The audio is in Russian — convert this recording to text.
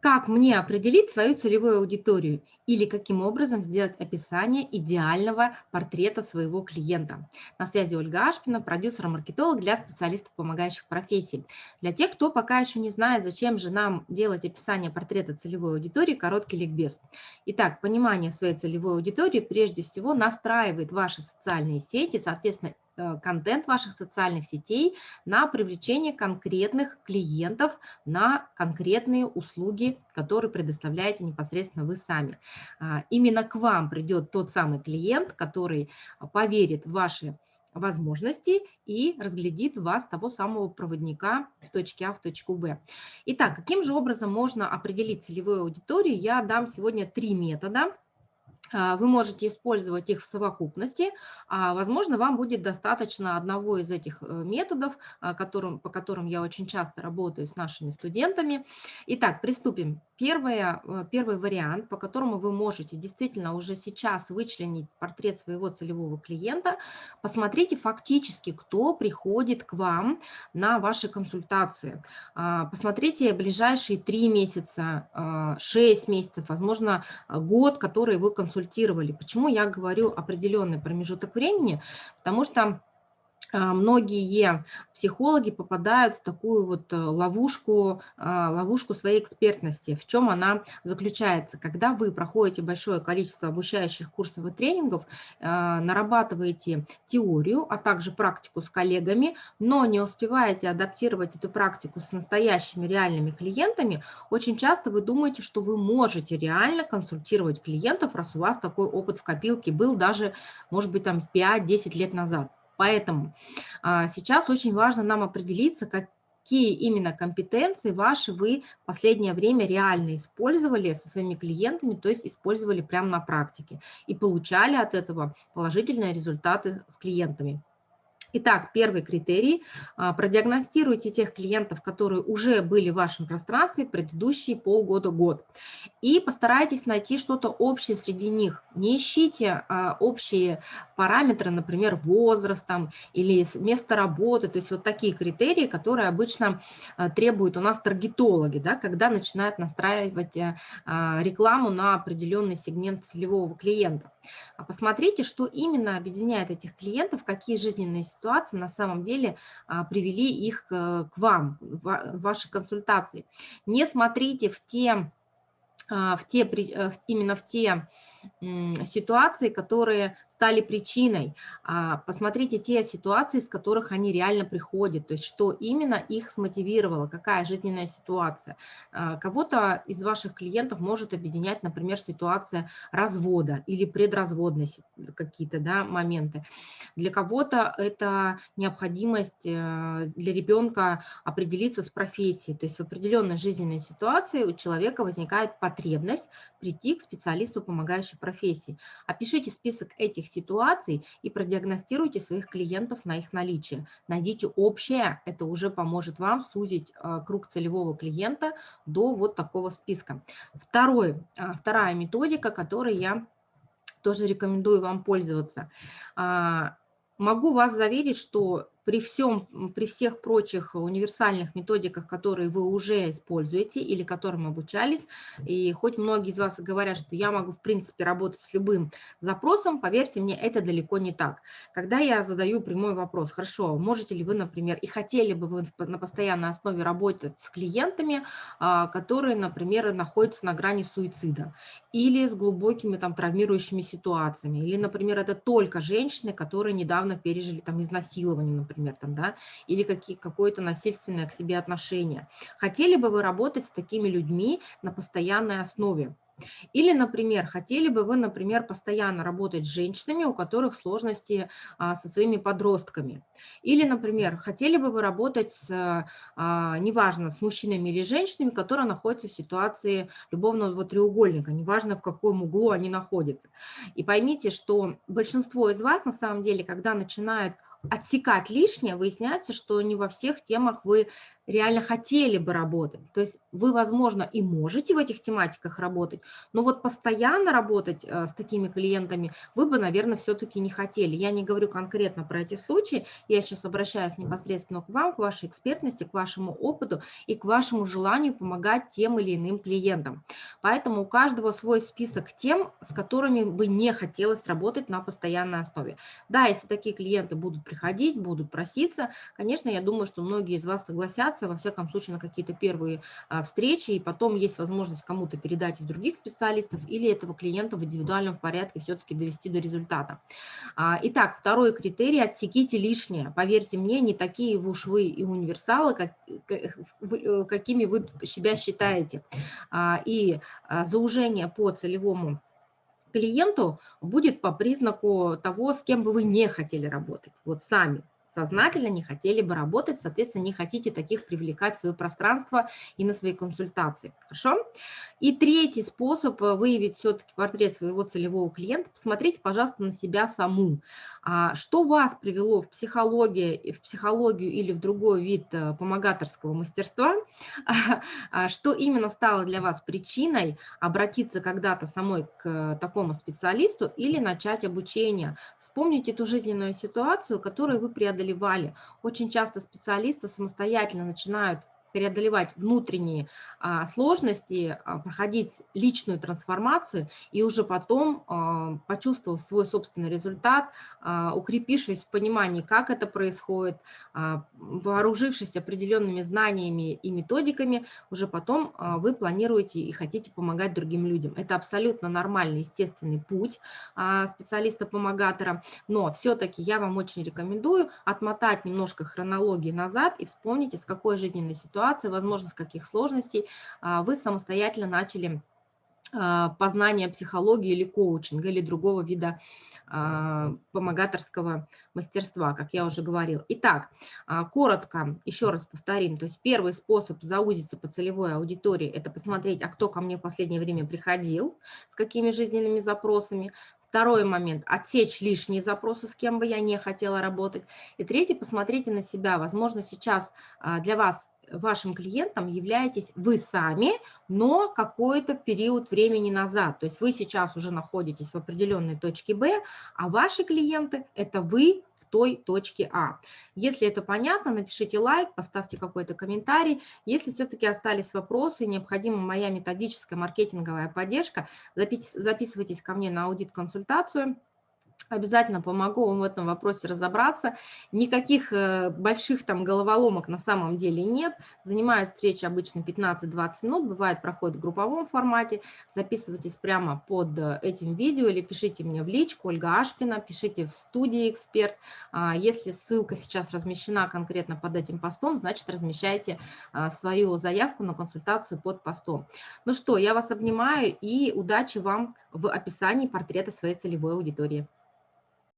Как мне определить свою целевую аудиторию или каким образом сделать описание идеального портрета своего клиента? На связи Ольга Ашпина, продюсер-маркетолог для специалистов, помогающих профессий. Для тех, кто пока еще не знает, зачем же нам делать описание портрета целевой аудитории, короткий ликбез. Итак, понимание своей целевой аудитории прежде всего настраивает ваши социальные сети, соответственно, контент ваших социальных сетей на привлечение конкретных клиентов на конкретные услуги, которые предоставляете непосредственно вы сами. А, именно к вам придет тот самый клиент, который поверит в ваши возможности и разглядит вас, того самого проводника с точки А в точку Б. Итак, каким же образом можно определить целевую аудиторию? Я дам сегодня три метода вы можете использовать их в совокупности, а возможно, вам будет достаточно одного из этих э, методов, а, которым, по которым я очень часто работаю с нашими студентами. Итак, приступим. Первое, э, первый вариант, по которому вы можете действительно уже сейчас вычленить портрет своего целевого клиента, посмотрите фактически, кто приходит к вам на ваши консультации. А, посмотрите ближайшие три месяца, шесть месяцев, возможно, год, который вы консультировали. Почему я говорю определенный промежуток времени? Потому что а, многие психологи попадают в такую вот э, ловушку, а, ловушку своей экспертности. В чем она заключается? Когда вы проходите большое количество обучающих курсов и тренингов, а, нарабатываете теорию, а также практику с коллегами, но не успеваете адаптировать эту практику с настоящими реальными клиентами, очень часто вы думаете, что вы можете реально консультировать клиентов, раз у вас такой опыт в копилке был даже, может быть, там 5-10 лет назад. Поэтому а, сейчас очень важно нам определиться, какие именно компетенции ваши вы в последнее время реально использовали со своими клиентами, то есть использовали прямо на практике и получали от этого положительные результаты с клиентами. Итак, первый критерий. А, продиагностируйте тех клиентов, которые уже были в вашем пространстве предыдущие полгода-год. И постарайтесь найти что-то общее среди них. Не ищите а, общие параметры, например, возраст там, или место работы. То есть вот такие критерии, которые обычно а, требуют у нас таргетологи, да, когда начинают настраивать рекламу на определенный сегмент целевого клиента. Посмотрите, что именно объединяет этих клиентов, какие жизненные ситуации ситуации на самом деле а, привели их к вам, в ваши консультации. Не смотрите в те, а, в те э, именно в те ситуации, которые стали причиной. А, посмотрите те ситуации, с которых они реально приходят, то есть что именно их смотивировало, какая жизненная ситуация. А, кого-то из ваших клиентов может объединять, например, ситуация развода или предразводные какие-то да, моменты. Для кого-то это необходимость э, для ребенка определиться с профессией, то есть в определенной жизненной ситуации у человека возникает потребность прийти к специалисту, помогающей профессии. Опишите список этих ситуаций и продиагностируйте своих клиентов на их наличие. Найдите общее, это уже поможет вам сузить а, круг целевого клиента до вот такого списка. Второй, а, вторая методика, которой я тоже рекомендую вам пользоваться. А, могу вас заверить, что при, всем, при всех прочих универсальных методиках, которые вы уже используете или которым обучались, и хоть многие из вас говорят, что я могу в принципе работать с любым запросом, поверьте мне, это далеко не так. Когда я задаю прямой вопрос, хорошо, можете ли вы, например, и хотели бы вы на постоянной основе работать с клиентами, а, которые, например, находятся на грани суицида, или с глубокими там травмирующими ситуациями, или, например, это только женщины, которые недавно пережили там изнасилование, например, например, там, да, или какие, какое-то насильственное к себе отношение. Хотели бы вы работать с такими людьми на постоянной основе? Или, например, хотели бы вы, например, постоянно работать с женщинами, у которых сложности а, со своими подростками. Или, например, хотели бы вы работать с, а, неважно, с мужчинами или женщинами, которые находятся в ситуации любовного треугольника, неважно в каком углу они находятся. И поймите, что большинство из вас, на самом деле, когда начинают отсекать лишнее, выясняется, что не во всех темах вы реально хотели бы работать. То есть вы, возможно, и можете в этих тематиках работать, но вот постоянно работать э, с такими клиентами вы бы, наверное, все-таки не хотели. Я не говорю конкретно про эти случаи, я сейчас обращаюсь непосредственно к вам, к вашей экспертности, к вашему опыту и к вашему желанию помогать тем или иным клиентам. Поэтому у каждого свой список тем, с которыми бы не хотелось работать на постоянной основе. Да, если такие клиенты будут приходить, будут проситься, конечно, я думаю, что многие из вас согласятся, общаться, во всяком случае, на какие-то первые а, встречи, и потом есть возможность кому-то передать из других специалистов или этого клиента в индивидуальном порядке все-таки довести до результата. А, итак, второй критерий – отсеките лишнее. Поверьте мне, не такие уж вы и универсалы, как, э, какими вы себя считаете. А, и заужение по целевому клиенту будет по признаку того, с кем бы вы не хотели работать. Вот сами, сознательно не хотели бы работать, соответственно, не хотите таких привлекать в свое пространство и на свои консультации. Хорошо? И третий способ э, выявить все-таки портрет своего целевого клиента, посмотрите, пожалуйста, на себя саму. А что вас привело в психологию, в психологию или в другой вид э, помогаторского мастерства? А что именно стало для вас причиной обратиться когда-то самой к такому специалисту или начать обучение? Вспомните ту жизненную ситуацию, которую вы преодолевали. Очень часто специалисты самостоятельно начинают преодолевать внутренние а, сложности, а, проходить личную трансформацию и уже потом, а, почувствовав свой собственный результат, укрепившись в понимании, как это происходит, вооружившись определенными знаниями и методиками, уже потом вы планируете и хотите помогать другим людям. Это абсолютно нормальный, естественный путь специалиста-помогатора, но все-таки я вам очень рекомендую отмотать немножко хронологии назад и вспомнить, из какой жизненной ситуации ситуации, возможно, с каких сложностей а, вы самостоятельно начали а, познание психологии или коучинга, или другого вида а, помогаторского мастерства, как я уже говорил. Итак, коротко, еще раз повторим, то есть первый способ заузиться по целевой аудитории – это посмотреть, а кто ко мне в последнее время приходил, с какими жизненными запросами. Второй момент – отсечь лишние запросы, с кем бы я не хотела работать. И третий – посмотрите на себя. Возможно, сейчас для вас вашим клиентом являетесь вы сами, но какой-то период времени назад. То есть вы сейчас уже находитесь в определенной точке Б, а ваши клиенты – это вы в той точке А. Если это понятно, напишите лайк, поставьте какой-то комментарий. Если все-таки остались вопросы, необходима моя методическая маркетинговая поддержка, записывайтесь ко мне на аудит-консультацию – Обязательно помогу вам в этом вопросе разобраться. Никаких э, больших там головоломок на самом деле нет. Занимает встречи обычно 15-20 минут, бывает проходит в групповом формате. Записывайтесь прямо под э, этим видео или пишите мне в личку Ольга Ашпина, пишите в студии «Эксперт». А, если ссылка сейчас размещена конкретно под этим постом, значит размещайте а, свою заявку на консультацию под постом. Ну что, я вас обнимаю и удачи вам в описании портрета своей целевой аудитории.